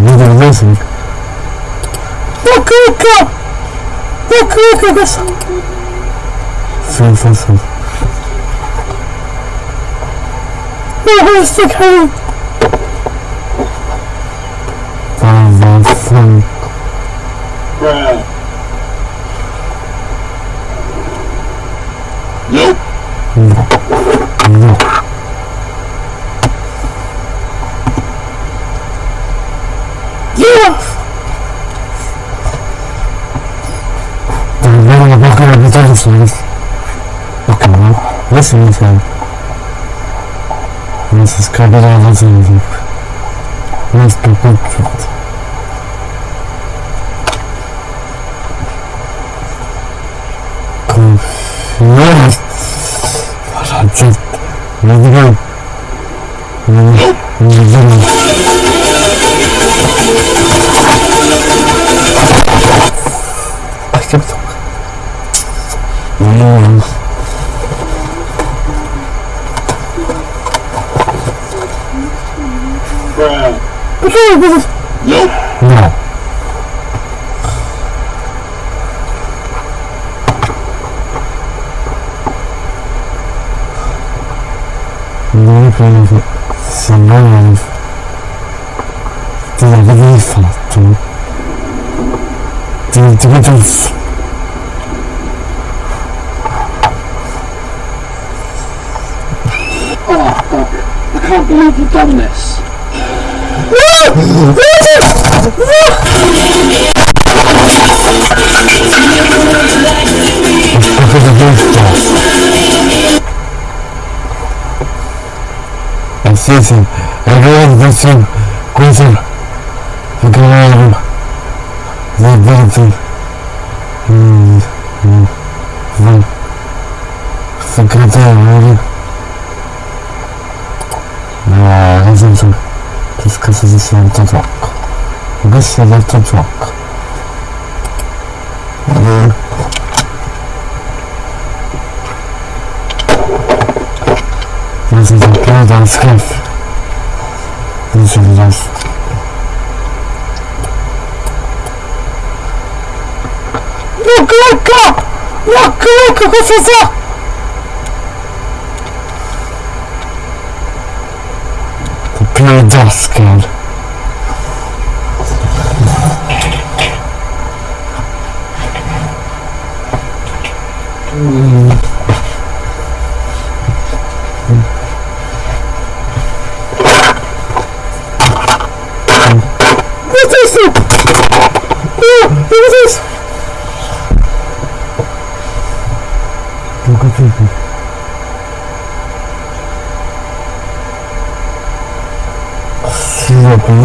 Non è sono ecco ecco ecco ecco questo sono sono sono no questo cavolo Bruh. шанс. Окей, that's anything. This is covered out, that's anything. Let's pick up shot. Yes! What a jet! Let's go! Let's go! Oh. I can't believe you've done this. cosa giusta eh sì sì è vero che sì questo секретарь Да, разумно. Пускай здесь автотрак. Выше в автотрак. This is a paradise cave. This is just Macaca! Macaca, confusão! Pedaço, cara. Hum.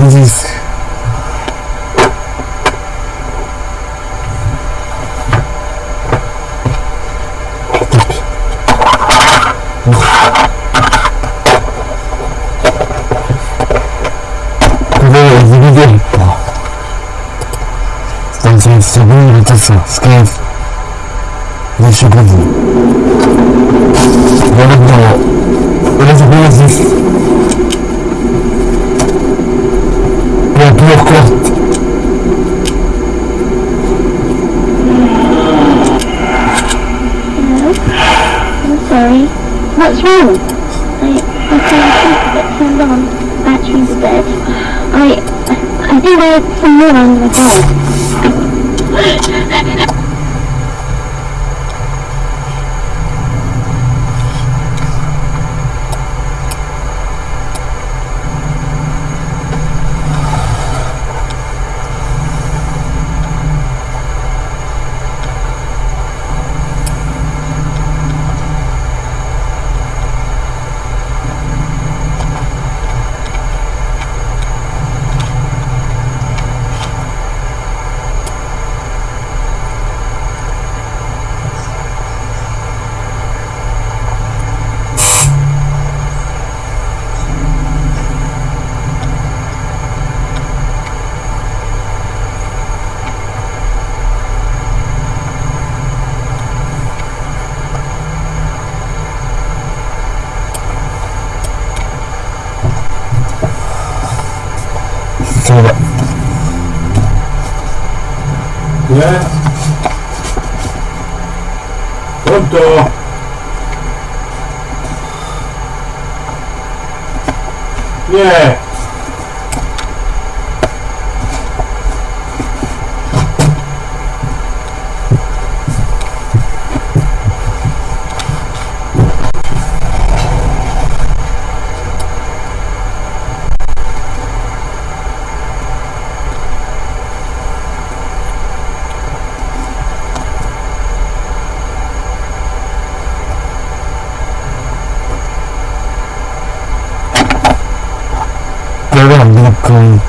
como disse. Segunda rotação, esquece. Deixa eu ver. Vamos lá. Olha as boas plus sorry. What's wrong? I, I can't get turned on. Batteries are dead. I, I think I'm some more die. my bed. sopra eh. pronto? Yeah Welcome.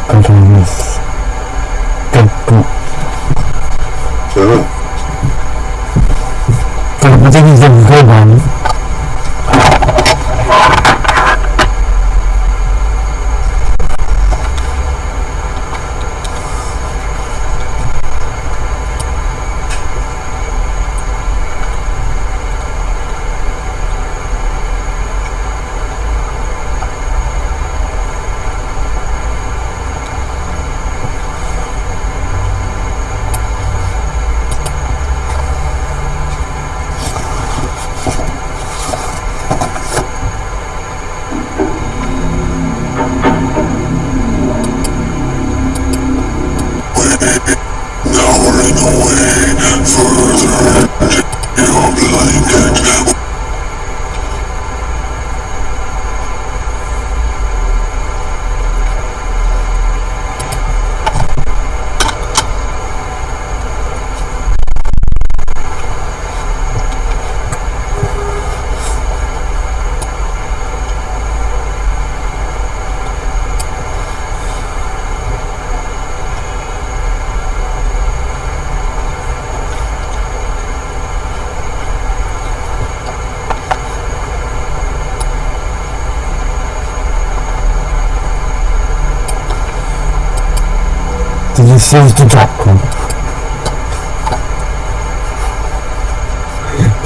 to refuse to drop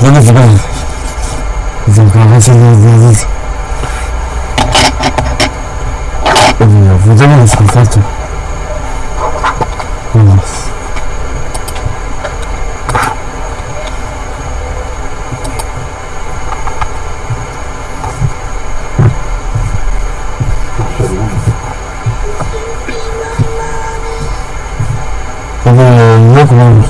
vamos ver of them is a gravity vamos Или vamos выдумал, что vamos У. Да, нет, нет.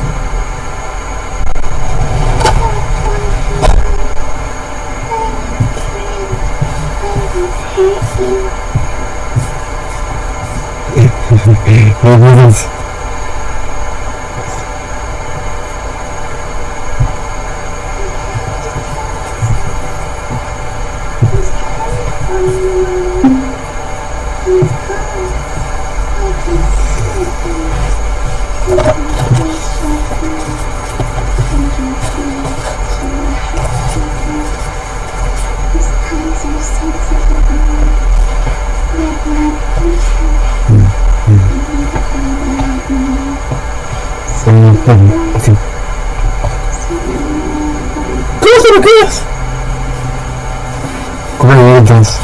Mı kız? Kuma yiyeceğiz.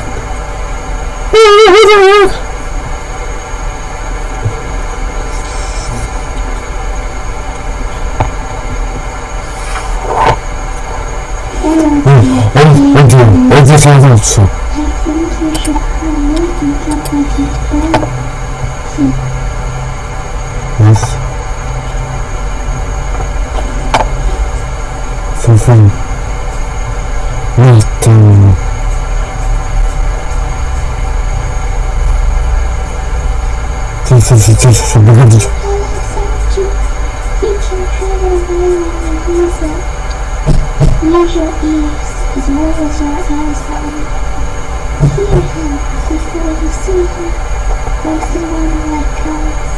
어디, 어디, 어디 살고 있어? I think you should come with and talk like your friend. Yes. 선생, 일단 진짜 진짜 진짜 누가 지 Use your ears as well as your eyes on. Hear him before you see him. Both in one like colors.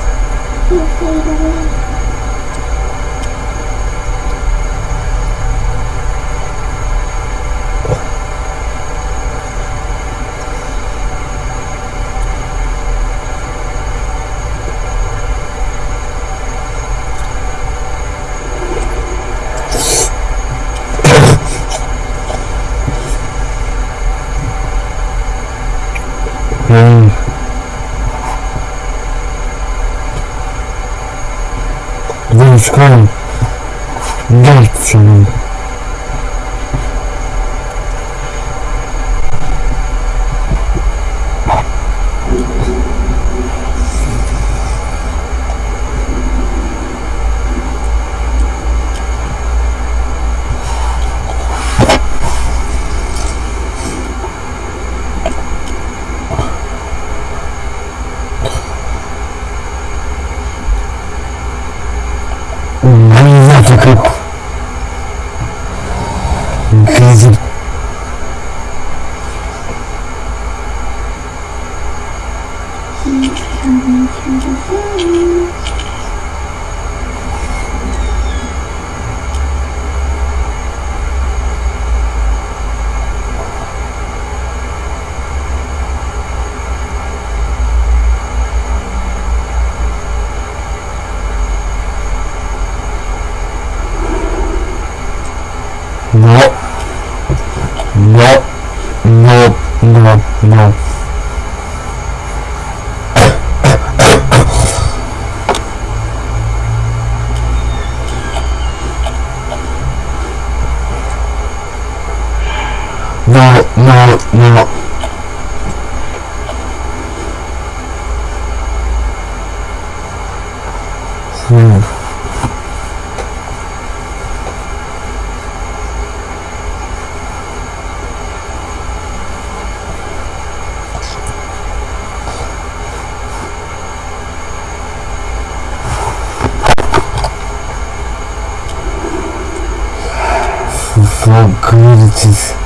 He'll fade away. очкам. Дальше надо. Блин, я Nope. Nope. Nope. Nope. Nope. for greatest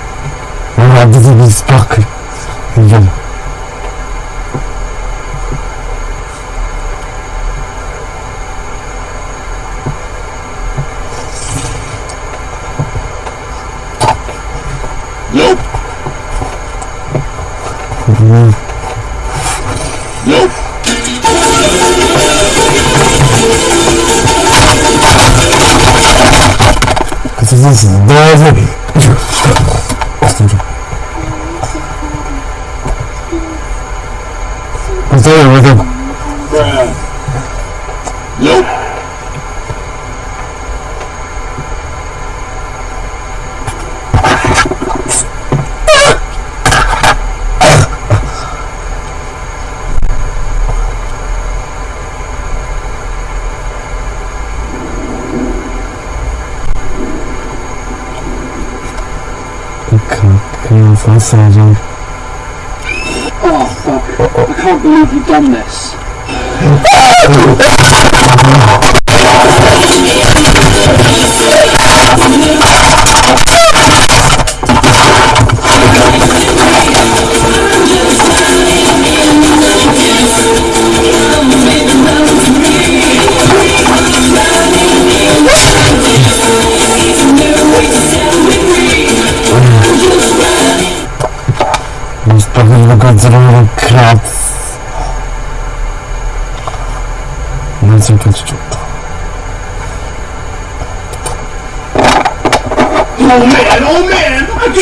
выйди из парка. Идем. Nope. Oh fuck, I can't believe you've done this.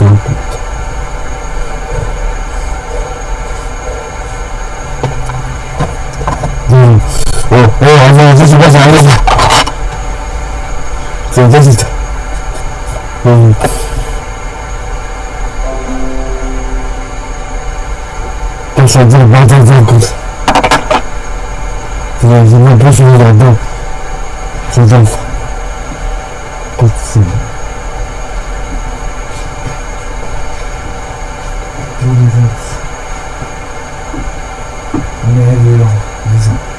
等等。嗯，我我还是继续不想了，真真是嗯，嗯。说这个八卦这个故事，这个什么不许你讲的，说这个。révélant les uns